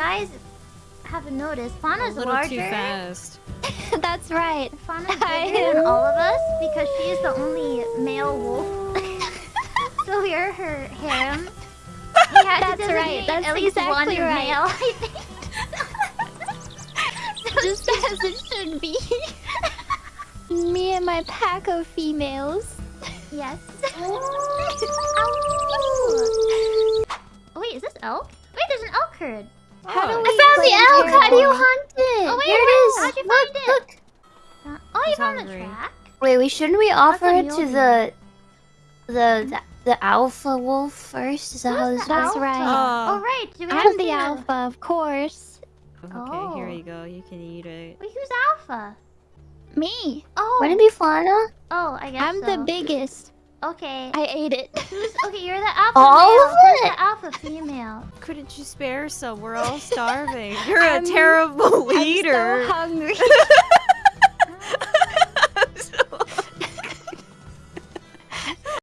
guys haven't noticed, A Fauna's little larger. too fast. That's right. Fauna's I bigger than all of us because she is the only male wolf. so we are her harem. We had That's to right, that's at least one exactly right. male, I think. Just as it should be. Me and my pack of females. Yes. Oh, wait, is this elk? Wait, there's an elk herd. How do Oh. we I found the elk. How do you terrible? hunt it? Oh, wait, Here it wait, is. how'd you look, find it? look. Uh, oh, you found the track? Wait, wait. Shouldn't we offer it to the, the, the, the alpha wolf first? Is that how this works? That's right. Oh. Oh, right. Do we have I'm the see alpha, of course. Okay, here Oh. you go. You can eat it. Wait, who's alpha? Me. Oh. Wouldn't it be Fauna? Oh, I guess I'm so. the biggest. Okay. I ate it. Who's okay? You're the alpha All male. of Who's it? the alpha female? Couldn't you spare some? We're all starving. You're a I'm- terrible I'm leader. so hungry.